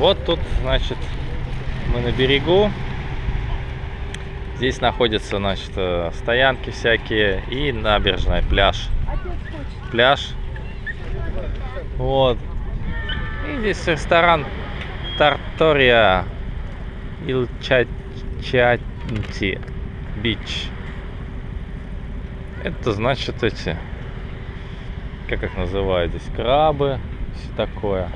Вот тут, значит, мы на берегу. Здесь находятся, значит, э, стоянки всякие и набережная, пляж. Пляж. Вот. И здесь ресторан Тартория Илчачати Бич. Это значит эти, как их называют здесь, крабы, все такое.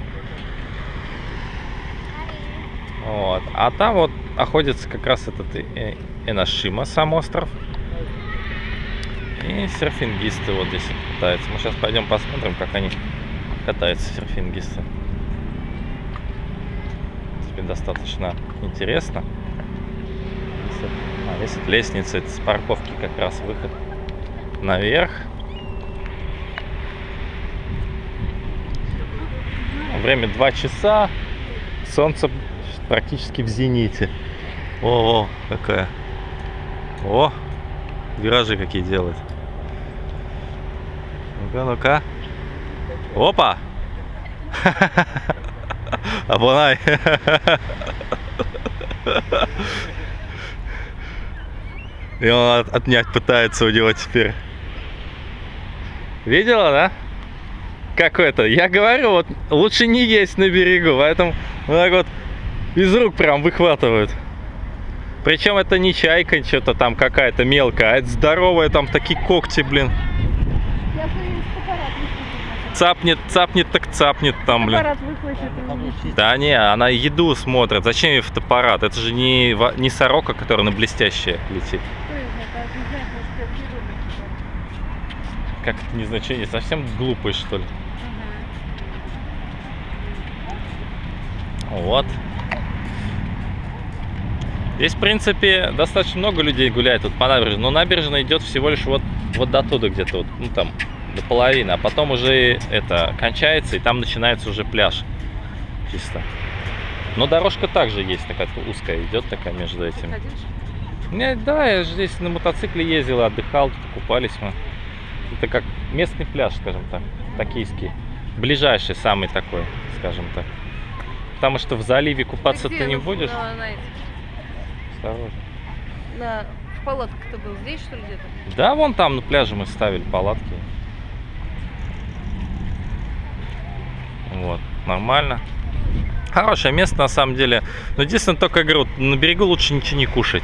Вот. А там вот находится как раз этот э, Энашима, сам остров. И серфингисты вот здесь катаются. Мы сейчас пойдем посмотрим, как они катаются, серфингисты. Принципе, достаточно интересно. А, здесь вот лестница, это с парковки как раз выход наверх. Время 2 часа. Солнце практически в зените. О, о, какая. О, виражи какие делает. Ну-ка, ну-ка. Опа! Абонай! И он отнять пытается у него теперь. Видела, да? Как это? Я говорю, вот лучше не есть на берегу, поэтому вот так вот из рук прям выхватывают. Причем это не чайка, что-то там какая-то мелкая, а это здоровая, там такие когти, блин. Цапнет, цапнет, так цапнет там, блин. Да не, она еду смотрит. Зачем ей фотоаппарат? Это же не, не сорока, которая на блестящее летит. Как это не значение? Совсем глупый, что ли? Вот. Здесь, в принципе, достаточно много людей гуляет тут по набережной, но набережная идет всего лишь вот, вот до туда где-то, вот, ну там, до половины, а потом уже это кончается, и там начинается уже пляж чисто. Но дорожка также есть, такая узкая идет такая между этими. Не, да, я же здесь на мотоцикле ездил, отдыхал, тут купались мы. Это как местный пляж, скажем так, токийский. Ближайший самый такой, скажем так. Потому что в заливе купаться ты не будешь. Осторожно. На, в палатке ты был здесь, что ли, где-то? Да, вон там на пляже мы ставили палатки. Вот, нормально. Хорошее место на самом деле. Но единственное, только я говорю, на берегу лучше ничего не кушать.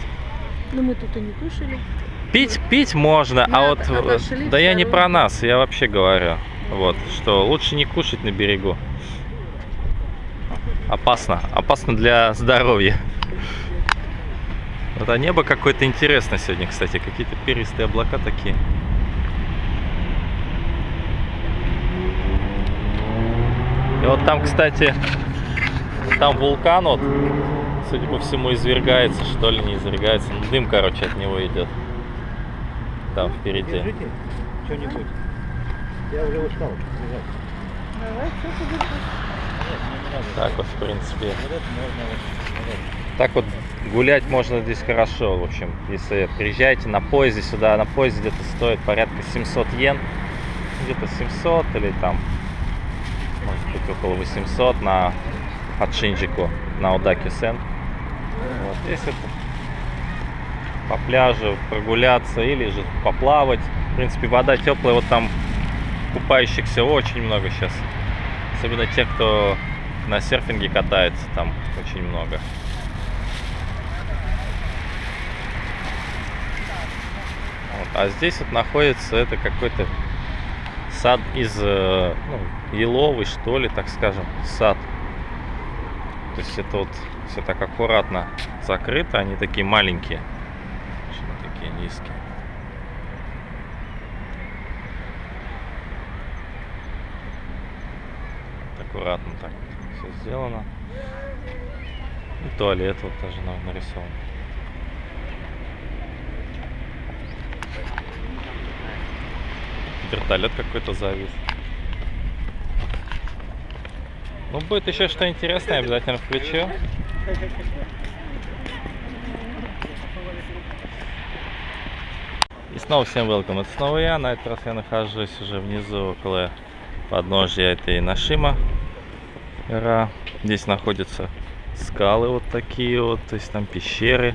Ну мы тут и не кушали. Пить, пить можно, а вот, отошли, да я не про нас, я вообще говорю. Вот, что лучше не кушать на берегу. Опасно, опасно для здоровья. Вот а небо какое-то интересное сегодня, кстати, какие-то перистые облака такие. И вот там, кстати, там вулкан вот, судя по всему, извергается, что ли, не извергается. Ну, дым, короче, от него идет. Там впереди. Держите что-нибудь. Я уже устал. Давай, так вот, в принципе. Так вот гулять можно здесь хорошо, в общем. Если приезжаете на поезде сюда, на поезде где-то стоит порядка 700 йен. Где-то 700 или там, может быть, около 800 на от Шинджику на Одаки-сен. Вот здесь по пляжу прогуляться или же поплавать. В принципе, вода теплая, вот там купающихся очень много сейчас. Особенно тех, кто на серфинге катается, там очень много. А здесь вот находится это какой-то сад из э, ну, еловый, что ли, так скажем, сад. То есть это вот все так аккуратно закрыто, они такие маленькие, очень такие низкие. аккуратно так все сделано. И туалет вот тоже нарисован. Вертолет какой-то завис. Ну, будет еще что интересное, обязательно включу. И снова всем welcome. Это снова я. На этот раз я нахожусь уже внизу, около подножья этой Нашима. гора. Здесь находятся скалы вот такие вот, то есть там пещеры.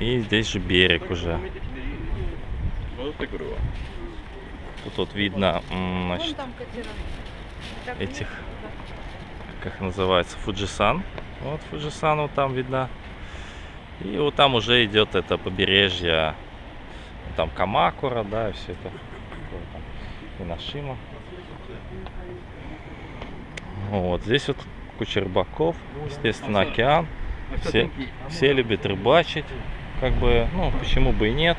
И здесь же берег уже. Тут вот видно, значит. Так этих, как называется, Фуджисан. Вот Фуджисан вот там видно. И вот там уже идет это побережье. Там Камакура, да, и все это. Инашима. Вот, здесь вот куча рыбаков, естественно, океан. Все, все любят рыбачить, как бы, ну, почему бы и нет.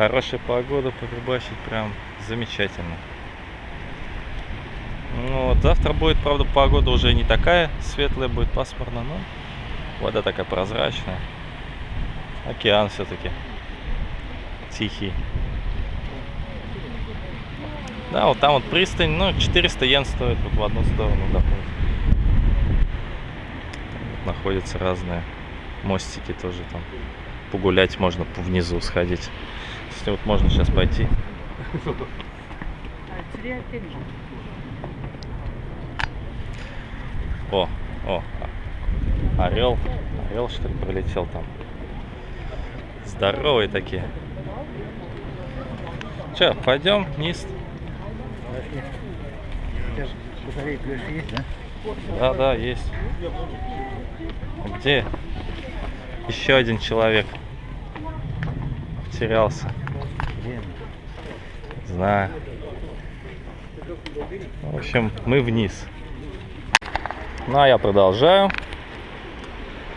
Хорошая погода, порыбачить прям замечательно. Ну, вот, завтра будет, правда, погода уже не такая светлая, будет пасмурно, но вода такая прозрачная. Океан все-таки тихий. Да, вот там вот пристань, ну, 400 йен стоит вот в одну сторону доплыть. Вот находятся разные мостики тоже там. Погулять можно внизу сходить. Если вот можно сейчас пойти. О, о, орел. Орел, что ли, пролетел там. Здоровые такие. Че, пойдем вниз? Да, да, есть. Где еще один человек потерялся? Знаю. В общем, мы вниз. Ну, а я продолжаю.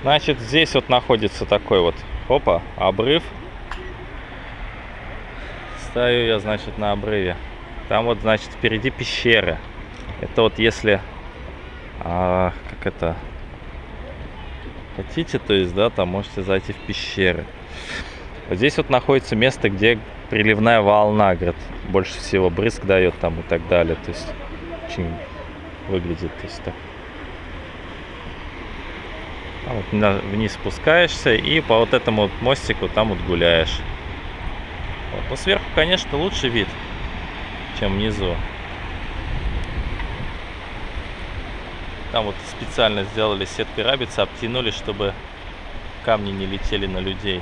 Значит, здесь вот находится такой вот, опа, обрыв. Стою я, значит, на обрыве. Там вот, значит, впереди пещеры. Это вот если, а, как это, хотите, то есть, да, там можете зайти в пещеры. Вот здесь вот находится место, где приливная волна, говорят, больше всего брызг дает там и так далее. То есть очень выглядит, то есть так. Там вот вниз спускаешься и по вот этому вот мостику там вот гуляешь. Вот. Но сверху, конечно, лучше вид, чем внизу. Там вот специально сделали сеткой рабицы, обтянули, чтобы камни не летели на людей.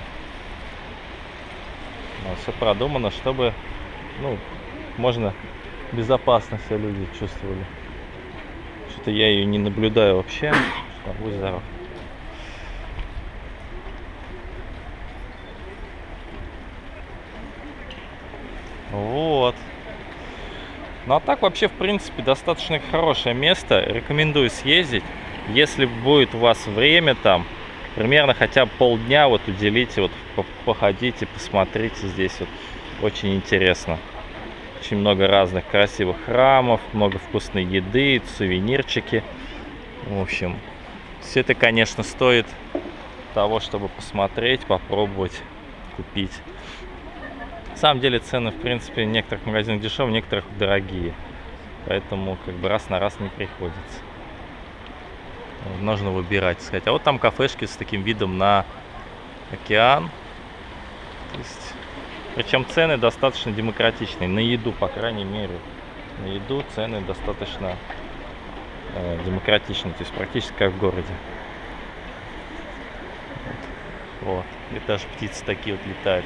Все продумано, чтобы, ну, можно безопасно себя люди чувствовали. Что-то я ее не наблюдаю вообще. Что, будь. Вот. Ну а так вообще, в принципе, достаточно хорошее место. Рекомендую съездить. Если будет у вас время там, примерно хотя бы полдня вот уделите, вот по- походите, посмотрите здесь вот. Очень интересно. Очень много разных красивых храмов, много вкусной еды, сувенирчики. В общем, все это, конечно, стоит того, чтобы посмотреть, попробовать, купить. На самом деле цены, в принципе, в некоторых магазинах дешевые, в некоторых дорогие. Поэтому как бы раз на раз не приходится. Нужно выбирать, сказать. А вот там кафешки с таким видом на океан. Причем цены достаточно демократичные. На еду, по крайней мере. На еду цены достаточно э, демократичные. То есть практически как в городе. Вот. Вот. И даже птицы такие вот летают.